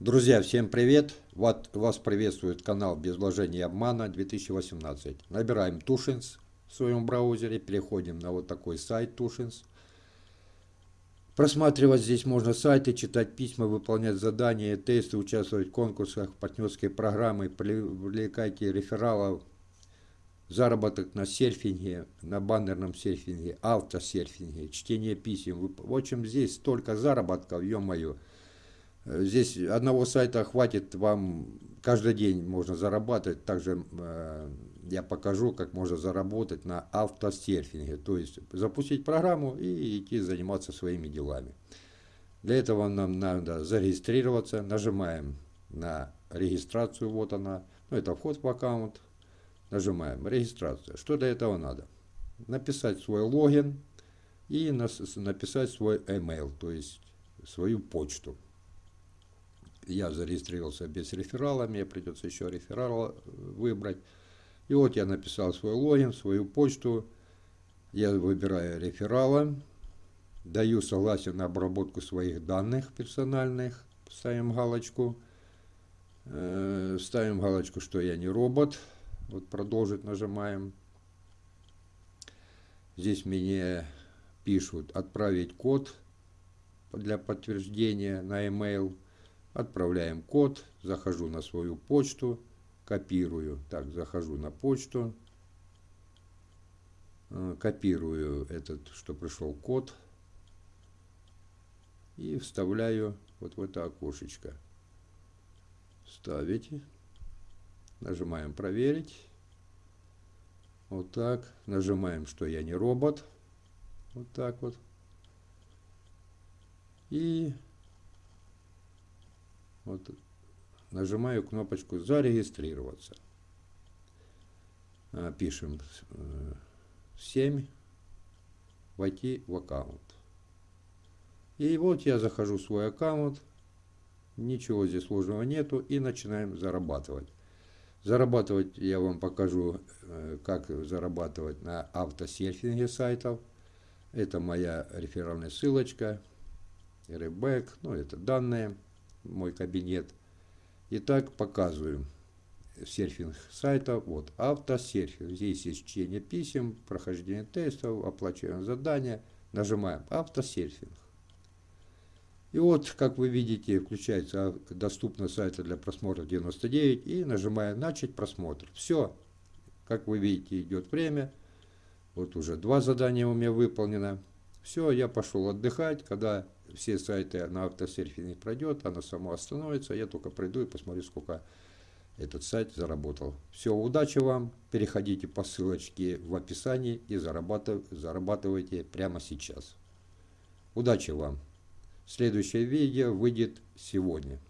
Друзья, всем привет! Вот вас приветствует канал Без вложений и обмана 2018. Набираем Тушинс в своем браузере, переходим на вот такой сайт Тушинс. Просматривать здесь можно сайты, читать письма, выполнять задания, тесты, участвовать в конкурсах, партнерской программы, привлекайте рефералов, заработок на серфинге, на баннерном серфинге, автосерфинге, чтение писем. В общем, здесь столько заработков, ё-моё. Здесь одного сайта хватит вам, каждый день можно зарабатывать. Также э, я покажу, как можно заработать на автосерфинге. То есть запустить программу и идти заниматься своими делами. Для этого нам надо зарегистрироваться. Нажимаем на регистрацию, вот она. Ну, это вход в аккаунт. Нажимаем регистрация. Что для этого надо? Написать свой логин и написать свой email, то есть свою почту я зарегистрировался без реферала, мне придется еще реферал э, выбрать. И вот я написал свой логин, свою почту, я выбираю реферала, даю согласие на обработку своих данных персональных, ставим галочку, э, ставим галочку, что я не робот, вот продолжить нажимаем. Здесь мне пишут отправить код для подтверждения на email. Отправляем код, захожу на свою почту, копирую. Так, захожу на почту, э, копирую этот, что пришел код, и вставляю вот в это окошечко. Ставить. Нажимаем проверить. Вот так. Нажимаем, что я не робот. Вот так вот. И вот нажимаю кнопочку «Зарегистрироваться». А, пишем 7, э, войти в аккаунт. И вот я захожу в свой аккаунт, ничего здесь сложного нету, и начинаем зарабатывать. Зарабатывать я вам покажу, э, как зарабатывать на автосерфинге сайтов. Это моя реферальная ссылочка, ребэк, ну это данные мой кабинет. Итак, показываю серфинг сайта. Вот, автосерфинг. Здесь есть чтение писем, прохождение тестов, оплачиваем задания. Нажимаем автосерфинг. И вот, как вы видите, включается доступно сайта для просмотра 99 и нажимаем начать просмотр. Все, как вы видите, идет время. Вот уже два задания у меня выполнено. Все, я пошел отдыхать, когда все сайты на автосерфинге пройдет, она сама остановится, я только пройду и посмотрю, сколько этот сайт заработал. Все, удачи вам, переходите по ссылочке в описании и зарабатывайте прямо сейчас. Удачи вам! Следующее видео выйдет сегодня.